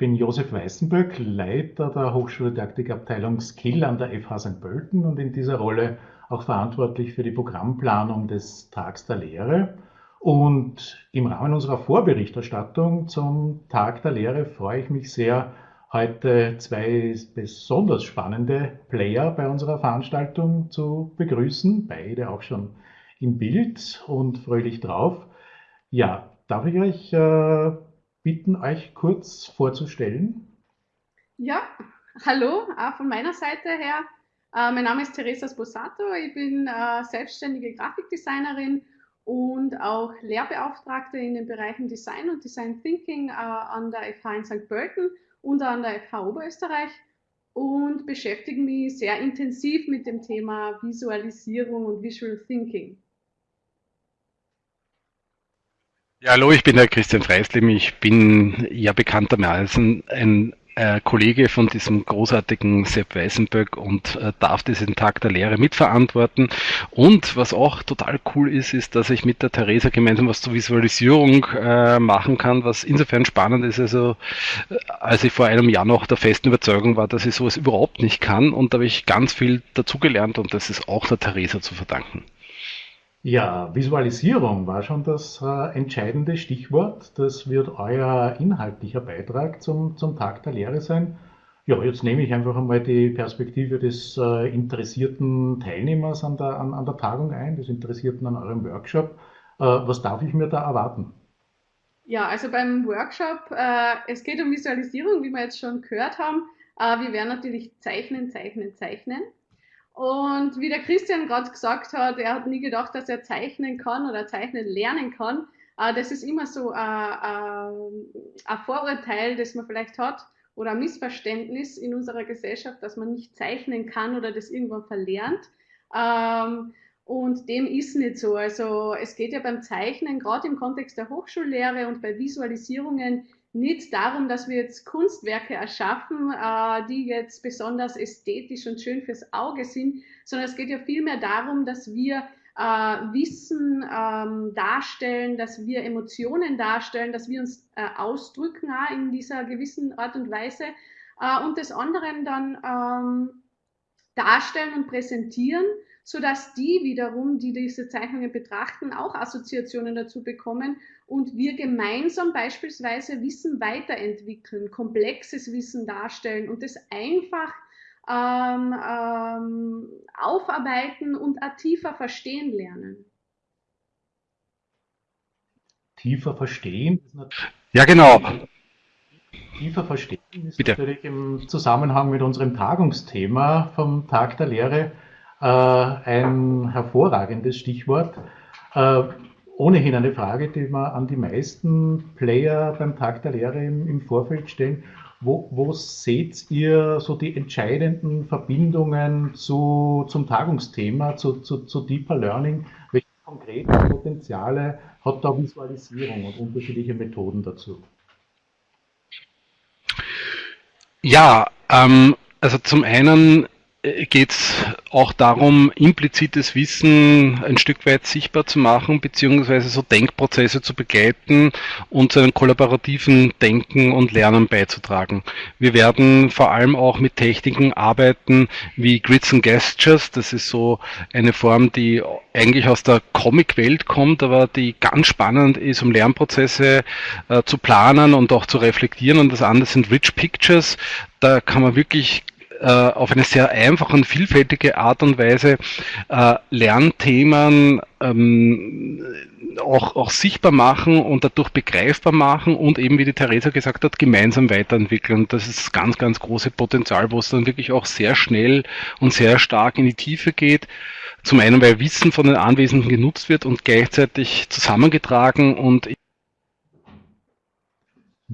bin Josef Weißenböck, Leiter der Hochschuldidaktikabteilung Skill an der FH St. Pölten und in dieser Rolle auch verantwortlich für die Programmplanung des Tags der Lehre. Und im Rahmen unserer Vorberichterstattung zum Tag der Lehre freue ich mich sehr, heute zwei besonders spannende Player bei unserer Veranstaltung zu begrüßen, beide auch schon im Bild und fröhlich drauf. Ja, darf ich euch äh, bitten, euch kurz vorzustellen? Ja, hallo, auch von meiner Seite her. Äh, mein Name ist Teresa Sposato, ich bin äh, selbstständige Grafikdesignerin und auch Lehrbeauftragte in den Bereichen Design und Design Thinking äh, an der FH in St. Pölten und an der FH Oberösterreich und beschäftige mich sehr intensiv mit dem Thema Visualisierung und Visual Thinking. Ja, hallo, ich bin der Christian Freislim. Ich bin ja bekanntermaßen ein äh, Kollege von diesem großartigen Sepp Weißenböck und äh, darf diesen Tag der Lehre mitverantworten. Und was auch total cool ist, ist, dass ich mit der Theresa gemeinsam was zur Visualisierung äh, machen kann, was insofern spannend ist, also äh, als ich vor einem Jahr noch der festen Überzeugung war, dass ich sowas überhaupt nicht kann und da habe ich ganz viel dazugelernt und das ist auch der Theresa zu verdanken. Ja, Visualisierung war schon das äh, entscheidende Stichwort. Das wird euer inhaltlicher Beitrag zum, zum Tag der Lehre sein. Ja, jetzt nehme ich einfach einmal die Perspektive des äh, interessierten Teilnehmers an der, an, an der Tagung ein, des Interessierten an eurem Workshop. Äh, was darf ich mir da erwarten? Ja, also beim Workshop, äh, es geht um Visualisierung, wie wir jetzt schon gehört haben. Äh, wir werden natürlich zeichnen, zeichnen, zeichnen. Und wie der Christian gerade gesagt hat, er hat nie gedacht, dass er zeichnen kann oder zeichnen lernen kann. Äh, das ist immer so äh, äh, ein Vorurteil, das man vielleicht hat oder ein Missverständnis in unserer Gesellschaft, dass man nicht zeichnen kann oder das irgendwann verlernt. Ähm, und dem ist nicht so. Also es geht ja beim Zeichnen, gerade im Kontext der Hochschullehre und bei Visualisierungen, nicht darum, dass wir jetzt Kunstwerke erschaffen, äh, die jetzt besonders ästhetisch und schön fürs Auge sind, sondern es geht ja vielmehr darum, dass wir äh, Wissen ähm, darstellen, dass wir Emotionen darstellen, dass wir uns äh, ausdrücken in dieser gewissen Art und Weise. Und des anderen dann ähm, darstellen und präsentieren sodass die wiederum, die diese Zeichnungen betrachten, auch Assoziationen dazu bekommen und wir gemeinsam beispielsweise Wissen weiterentwickeln, komplexes Wissen darstellen und das einfach ähm, ähm, aufarbeiten und tiefer verstehen lernen. Tiefer verstehen? Ja, genau. Tiefer verstehen ist Bitte. natürlich im Zusammenhang mit unserem Tagungsthema vom Tag der Lehre äh, ein hervorragendes Stichwort. Äh, ohnehin eine Frage, die wir an die meisten Player beim Tag der Lehre im, im Vorfeld stellen. Wo, wo, seht ihr so die entscheidenden Verbindungen zu, zum Tagungsthema, zu, zu, zu Deeper Learning? Welche konkreten Potenziale hat da Visualisierung und unterschiedliche Methoden dazu? Ja, ähm, also zum einen geht es auch darum, implizites Wissen ein Stück weit sichtbar zu machen, beziehungsweise so Denkprozesse zu begleiten und zu einem kollaborativen Denken und Lernen beizutragen. Wir werden vor allem auch mit Techniken arbeiten wie Grids and Gestures. Das ist so eine Form, die eigentlich aus der Comic-Welt kommt, aber die ganz spannend ist, um Lernprozesse äh, zu planen und auch zu reflektieren. Und das andere sind Rich Pictures. Da kann man wirklich äh, auf eine sehr einfache und vielfältige Art und Weise äh, Lernthemen ähm, auch, auch sichtbar machen und dadurch begreifbar machen und eben, wie die Theresa gesagt hat, gemeinsam weiterentwickeln. Das ist ganz, ganz große Potenzial, wo es dann wirklich auch sehr schnell und sehr stark in die Tiefe geht. Zum einen, weil Wissen von den Anwesenden genutzt wird und gleichzeitig zusammengetragen und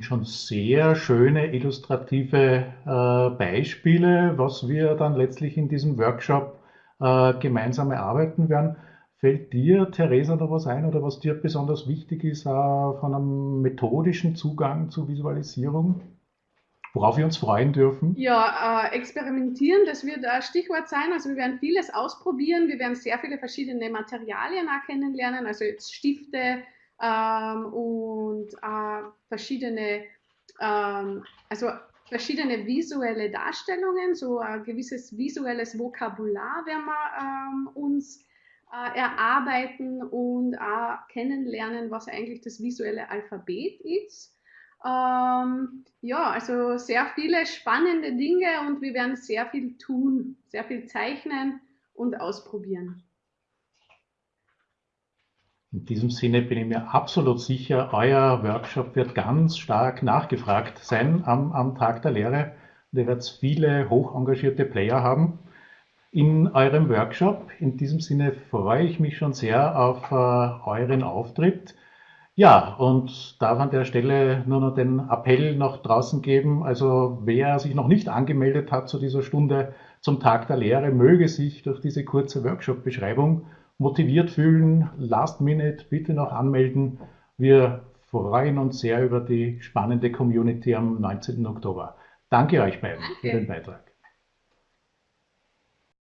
schon sehr schöne illustrative äh, Beispiele, was wir dann letztlich in diesem Workshop äh, gemeinsam erarbeiten werden. Fällt dir, Theresa, da was ein oder was dir besonders wichtig ist äh, von einem methodischen Zugang zur Visualisierung? Worauf wir uns freuen dürfen? Ja, äh, experimentieren, das wird ein Stichwort sein. Also wir werden vieles ausprobieren. Wir werden sehr viele verschiedene Materialien auch kennenlernen, also jetzt Stifte, ähm, und äh, verschiedene ähm, also verschiedene visuelle Darstellungen, so ein gewisses visuelles Vokabular werden wir ähm, uns äh, erarbeiten und auch kennenlernen, was eigentlich das visuelle Alphabet ist. Ähm, ja, also sehr viele spannende Dinge und wir werden sehr viel tun, sehr viel zeichnen und ausprobieren. In diesem Sinne bin ich mir absolut sicher, euer Workshop wird ganz stark nachgefragt sein am, am Tag der Lehre. Und ihr werdet viele hoch engagierte Player haben in eurem Workshop. In diesem Sinne freue ich mich schon sehr auf äh, euren Auftritt. Ja, und darf an der Stelle nur noch den Appell nach draußen geben. Also wer sich noch nicht angemeldet hat zu dieser Stunde zum Tag der Lehre, möge sich durch diese kurze Workshop-Beschreibung motiviert fühlen. Last Minute bitte noch anmelden. Wir freuen uns sehr über die spannende Community am 19. Oktober. Danke euch beiden Danke. für den Beitrag.